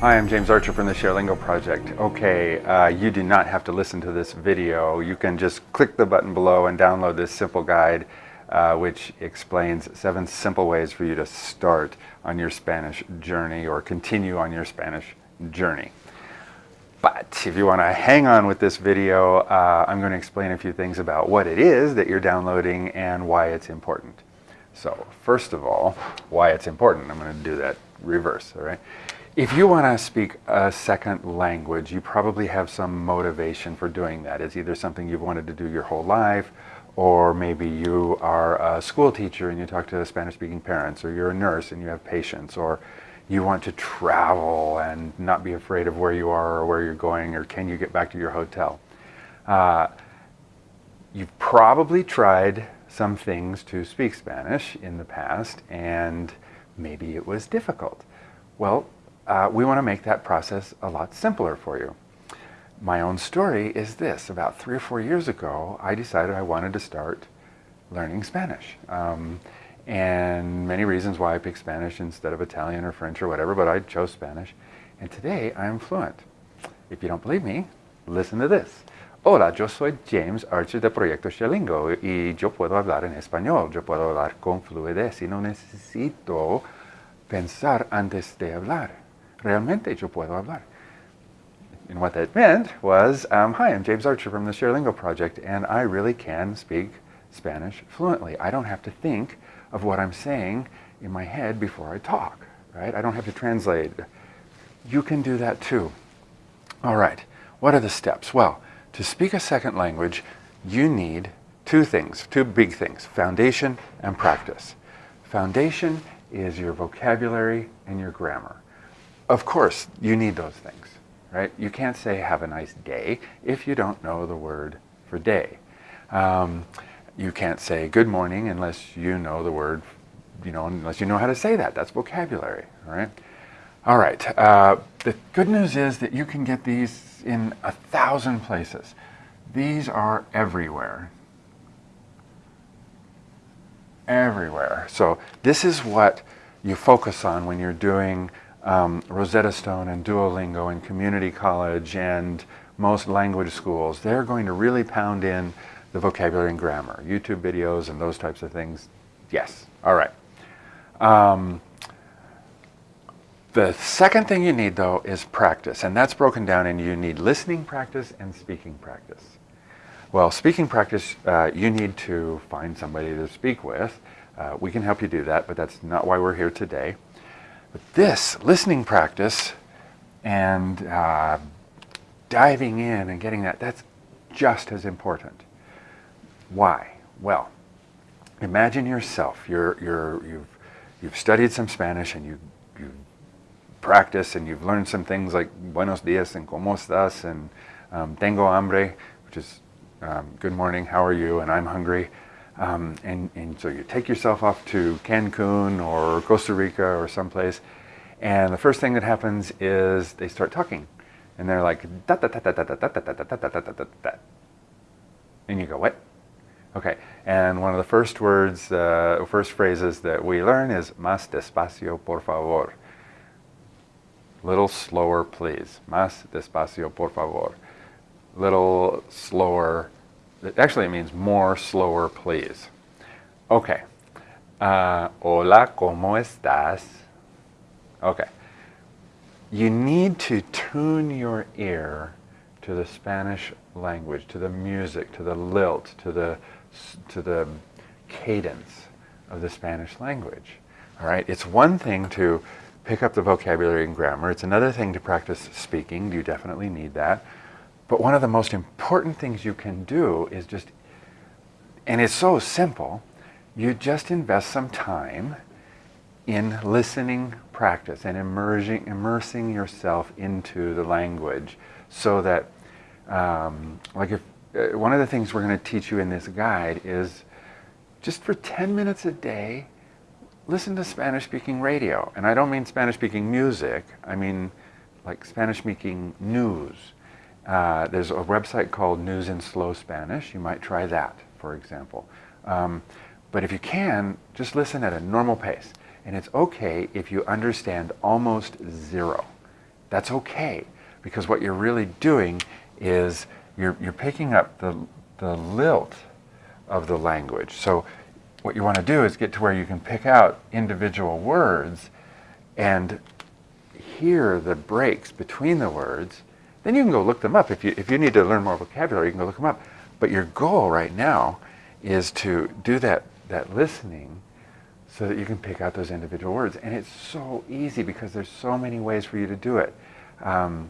Hi, I'm James Archer from the ShareLingo Project. Okay, uh, you do not have to listen to this video. You can just click the button below and download this simple guide uh, which explains seven simple ways for you to start on your Spanish journey or continue on your Spanish journey. But if you want to hang on with this video, uh, I'm going to explain a few things about what it is that you're downloading and why it's important. So first of all, why it's important. I'm going to do that reverse, all right? If you want to speak a second language, you probably have some motivation for doing that. It's either something you've wanted to do your whole life, or maybe you are a school teacher and you talk to Spanish-speaking parents, or you're a nurse and you have patients, or you want to travel and not be afraid of where you are or where you're going, or can you get back to your hotel. Uh, you've probably tried some things to speak Spanish in the past, and maybe it was difficult. Well, uh, we want to make that process a lot simpler for you. My own story is this. About three or four years ago, I decided I wanted to start learning Spanish. Um, and many reasons why I picked Spanish instead of Italian or French or whatever, but I chose Spanish. And today I am fluent. If you don't believe me, listen to this. Hola, yo soy James Archer de Proyecto ShareLingo y yo puedo hablar en español. Yo puedo hablar con fluidez y no necesito pensar antes de hablar realmente yo puedo hablar. And what that meant was, um, hi, I'm James Archer from the ShareLingo Project, and I really can speak Spanish fluently. I don't have to think of what I'm saying in my head before I talk, right? I don't have to translate. You can do that too. All right, what are the steps? Well, to speak a second language, you need two things, two big things, foundation and practice. Foundation is your vocabulary and your grammar. Of course, you need those things, right? You can't say have a nice day if you don't know the word for day. Um, you can't say good morning unless you know the word, you know, unless you know how to say that. That's vocabulary, all right? All right, uh, the good news is that you can get these in a thousand places. These are everywhere. Everywhere. So this is what you focus on when you're doing um, Rosetta Stone and Duolingo and community college and most language schools, they're going to really pound in the vocabulary and grammar. YouTube videos and those types of things, yes. All right. Um, the second thing you need, though, is practice, and that's broken down in you need listening practice and speaking practice. Well, speaking practice, uh, you need to find somebody to speak with. Uh, we can help you do that, but that's not why we're here today. But this listening practice and uh, diving in and getting that, that's just as important. Why? Well, imagine yourself. You're, you're, you've, you've studied some Spanish and you, you practice and you've learned some things like buenos dias and como estás and um, tengo hambre, which is um, good morning, how are you, and I'm hungry. Um, and, and so you take yourself off to Cancun or Costa Rica or someplace, and the first thing that happens is they start talking. And they're like, and you go, what? Okay, and one of the first words, uh, first phrases that we learn is más despacio, por favor. Little slower, please. Más despacio, por favor. Little slower, Actually, it means more slower, please. Okay. Uh, hola, ¿cómo estás? Okay. You need to tune your ear to the Spanish language, to the music, to the lilt, to the, to the cadence of the Spanish language. All right. It's one thing to pick up the vocabulary and grammar. It's another thing to practice speaking. You definitely need that. But one of the most important things you can do is just, and it's so simple, you just invest some time in listening practice and immersing, immersing yourself into the language so that, um, like if, uh, one of the things we're going to teach you in this guide is just for 10 minutes a day, listen to Spanish-speaking radio. And I don't mean Spanish-speaking music, I mean like Spanish-speaking news. Uh, there's a website called News in Slow Spanish. You might try that, for example. Um, but if you can, just listen at a normal pace. And it's okay if you understand almost zero. that's okay because what you're really doing is you're, you're picking up the, the lilt of the language. So what you want to do is get to where you can pick out individual words and hear the breaks between the words. Then you can go look them up. If you, if you need to learn more vocabulary, you can go look them up. But your goal right now is to do that, that listening so that you can pick out those individual words. And it's so easy because there's so many ways for you to do it. Um,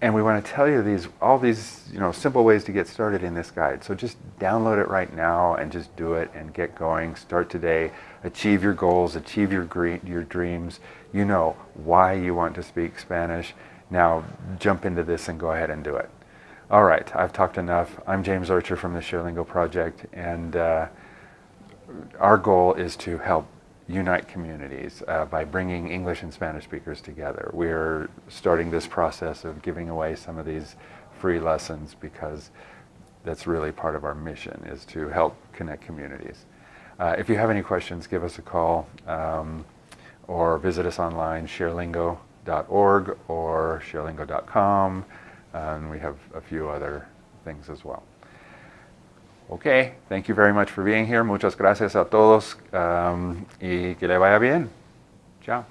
and we want to tell you these, all these you know, simple ways to get started in this guide. So just download it right now and just do it and get going. Start today. Achieve your goals. Achieve your, your dreams. You know why you want to speak Spanish. Now jump into this and go ahead and do it. All right, I've talked enough. I'm James Archer from the ShareLingo Project, and uh, our goal is to help unite communities uh, by bringing English and Spanish speakers together. We're starting this process of giving away some of these free lessons because that's really part of our mission is to help connect communities. Uh, if you have any questions, give us a call um, or visit us online, sharelingo.org or sharelingo.com, and we have a few other things as well. Okay, thank you very much for being here. Muchas gracias a todos um, y que le vaya bien. Chao.